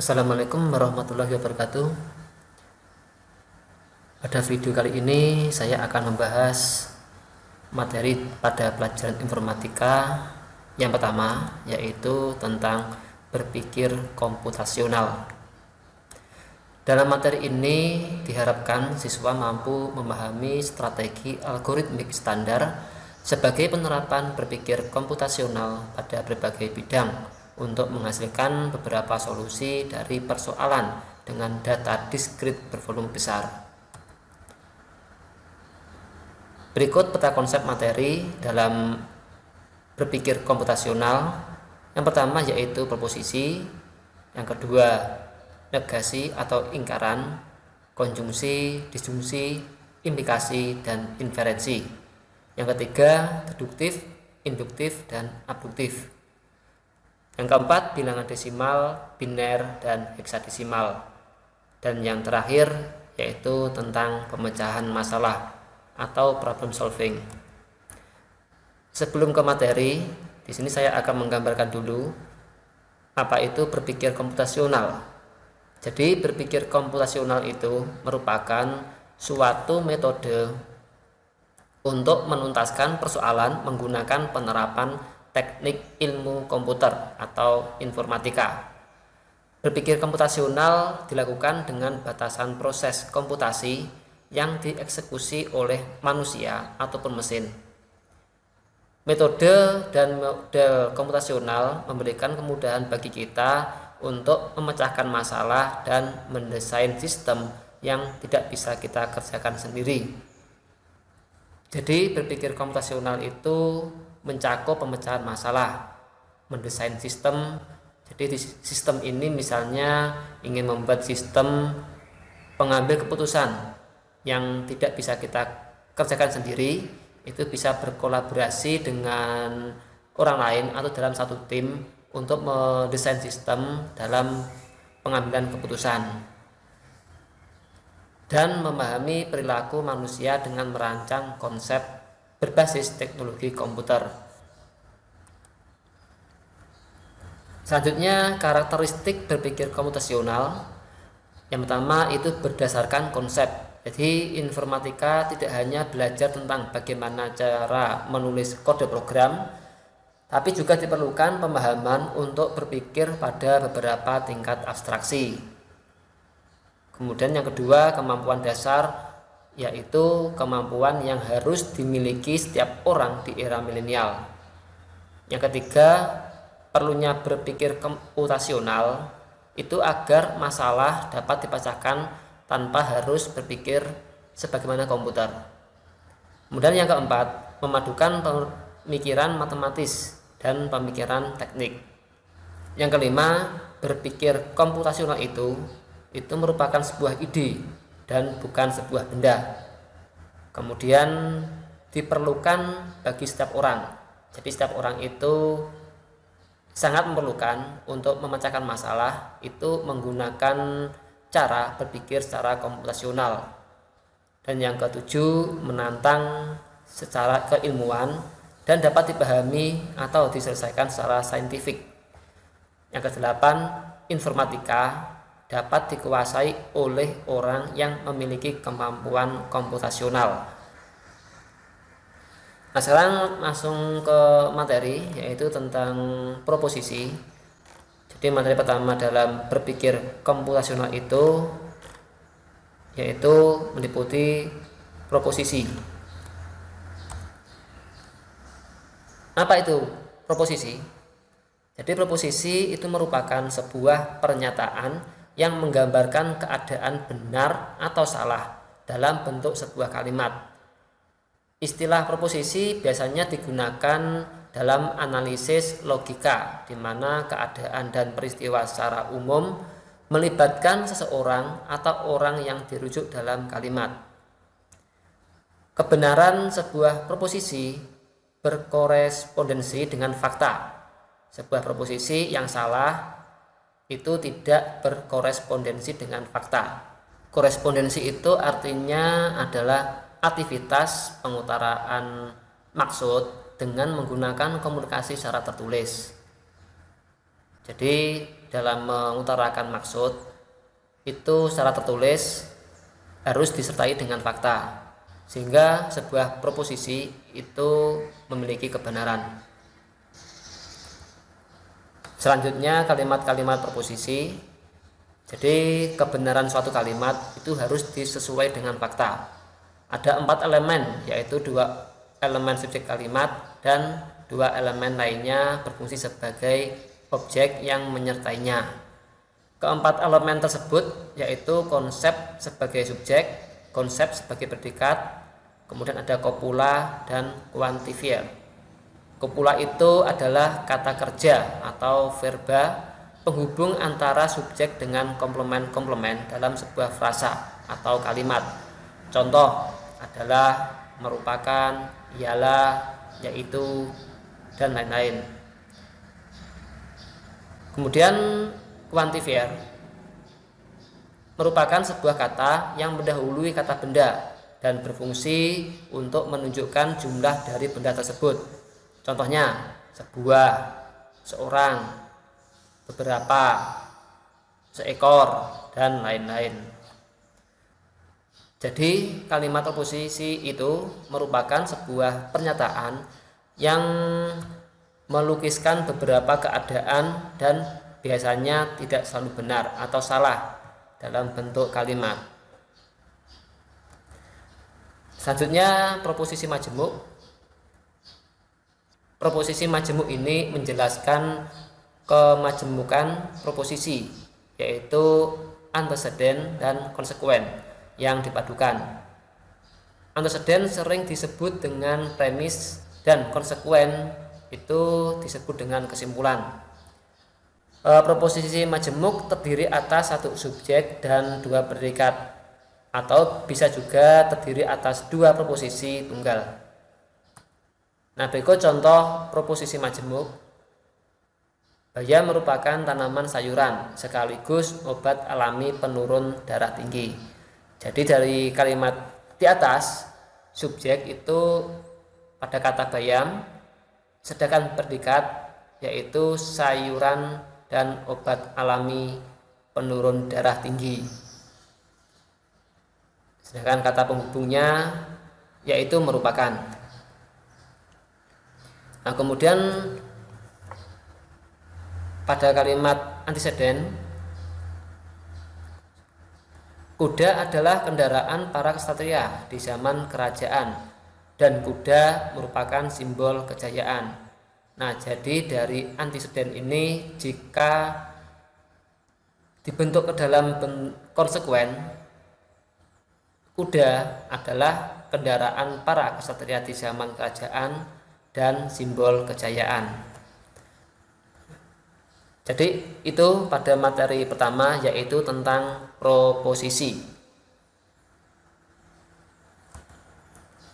Assalamualaikum warahmatullahi wabarakatuh. Pada video kali ini saya akan membahas materi pada pelajaran informatika yang pertama yaitu tentang berpikir komputasional. Dalam materi ini diharapkan siswa mampu memahami strategi algoritmik standar sebagai penerapan berpikir komputasional pada berbagai bidang untuk menghasilkan beberapa solusi dari persoalan dengan data diskrit bervolume besar. Berikut peta konsep materi dalam berpikir komputasional. Yang pertama yaitu proposisi, yang kedua negasi atau ingkaran, konjungsi, disjungsi, implikasi, dan inferensi. Yang ketiga deduktif, induktif, dan abduktif. Yang keempat, bilangan desimal, biner, dan heksadesimal. Dan yang terakhir, yaitu tentang pemecahan masalah atau problem solving. Sebelum ke materi, di sini saya akan menggambarkan dulu apa itu berpikir komputasional. Jadi berpikir komputasional itu merupakan suatu metode untuk menuntaskan persoalan menggunakan penerapan teknik ilmu komputer atau informatika. Berpikir komputasional dilakukan dengan batasan proses komputasi yang dieksekusi oleh manusia ataupun mesin. Metode dan model komputasional memberikan kemudahan bagi kita untuk memecahkan masalah dan mendesain sistem yang tidak bisa kita kerjakan sendiri. Jadi berpikir komputasional itu mencakup pemecahan masalah, mendesain sistem. Jadi di sistem ini misalnya ingin membuat sistem pengambil keputusan yang tidak bisa kita kerjakan sendiri, itu bisa berkolaborasi dengan orang lain atau dalam satu tim untuk mendesain sistem dalam pengambilan keputusan dan memahami perilaku manusia dengan merancang konsep berbasis teknologi komputer. Selanjutnya, karakteristik berpikir komputasional. Yang pertama itu berdasarkan konsep. Jadi, informatika tidak hanya belajar tentang bagaimana cara menulis kode program, tapi juga diperlukan pemahaman untuk berpikir pada beberapa tingkat abstraksi. Kemudian yang kedua, kemampuan dasar yaitu kemampuan yang harus dimiliki setiap orang di era milenial. Yang ketiga, perlunya berpikir komputasional itu agar masalah dapat dipecahkan tanpa harus berpikir sebagaimana komputer. Kemudian yang keempat, memadukan pemikiran matematis dan pemikiran teknik. Yang kelima, berpikir komputasional itu itu merupakan sebuah ide dan bukan sebuah benda. Kemudian diperlukan bagi setiap orang. Jadi setiap orang itu sangat memerlukan untuk memecahkan masalah itu menggunakan cara berpikir secara komputasional. Dan yang ketujuh, menantang secara keilmuan dan dapat dipahami atau diselesaikan secara saintifik. Yang kedelapan, informatika dapat dikuasai oleh orang yang memiliki kemampuan komputasional. Nah sekarang langsung ke materi yaitu tentang proposisi. Jadi materi pertama dalam berpikir komputasional itu yaitu meliputi proposisi. Apa itu proposisi? Jadi proposisi itu merupakan sebuah pernyataan yang menggambarkan keadaan benar atau salah dalam bentuk sebuah kalimat. Istilah proposisi biasanya digunakan dalam analisis logika di mana keadaan dan peristiwa secara umum melibatkan seseorang atau orang yang dirujuk dalam kalimat. Kebenaran sebuah proposisi berkorespondensi dengan fakta. Sebuah proposisi yang salah itu tidak berkorespondensi dengan fakta. Korespondensi itu artinya adalah aktivitas pengutaraan maksud dengan menggunakan komunikasi secara tertulis. Jadi dalam mengutarakan maksud itu secara tertulis harus disertai dengan fakta sehingga sebuah proposisi itu memiliki kebenaran. Selanjutnya kalimat-kalimat proposisi. Jadi kebenaran suatu kalimat itu harus disesuai dengan fakta. Ada empat elemen yaitu dua elemen subjek kalimat dan dua elemen lainnya berfungsi sebagai objek yang menyertainya. Keempat elemen tersebut yaitu konsep sebagai subjek, konsep sebagai predikat, kemudian ada kopula dan kuantifier. Kopula itu adalah kata kerja atau verba penghubung antara subjek dengan komplement-komplement dalam sebuah frasa atau kalimat. Contoh adalah merupakan, ialah, yaitu, dan lain-lain. Kemudian quantifier merupakan sebuah kata yang mendahului kata benda dan berfungsi untuk menunjukkan jumlah dari benda tersebut Contohnya sebuah, seorang, beberapa, seekor, dan lain-lain. Jadi kalimat oposisi itu merupakan sebuah pernyataan yang melukiskan beberapa keadaan dan biasanya tidak selalu benar atau salah dalam bentuk kalimat. Selanjutnya proposisi majemuk Proposisi majemuk ini menjelaskan kemajemukan proposisi yaitu anteseden dan konsekuen yang dipadukan. Anteseden sering disebut dengan premis dan konsekuen itu disebut dengan kesimpulan. E, proposisi majemuk terdiri atas satu subjek dan dua predikat atau bisa juga terdiri atas dua proposisi tunggal. Nah, berikut contoh proposisi majemuk. Bayam merupakan tanaman sayuran sekaligus obat alami penurun darah tinggi. Jadi dari kalimat di atas, subjek itu pada kata bayam, sedangkan predikat yaitu sayuran dan obat alami penurun darah tinggi. Sedangkan kata penghubungnya yaitu merupakan Nah, kemudian pada kalimat antiseden kuda adalah kendaraan para kesatria di zaman kerajaan dan kuda merupakan simbol kejayaan. Nah, jadi dari antiseden ini jika dibentuk ke dalam konsekuen kuda adalah kendaraan para kesatria di zaman kerajaan dan simbol kejayaan. Jadi itu pada materi pertama yaitu tentang proposisi.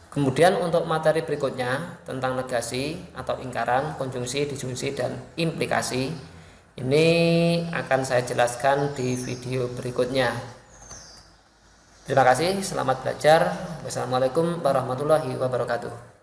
Kemudian untuk materi berikutnya tentang negasi atau ingkaran, konjungsi, disjungsi, dan implikasi ini akan saya jelaskan di video berikutnya. Terima kasih, selamat belajar. Wassalamualaikum warahmatullahi wabarakatuh.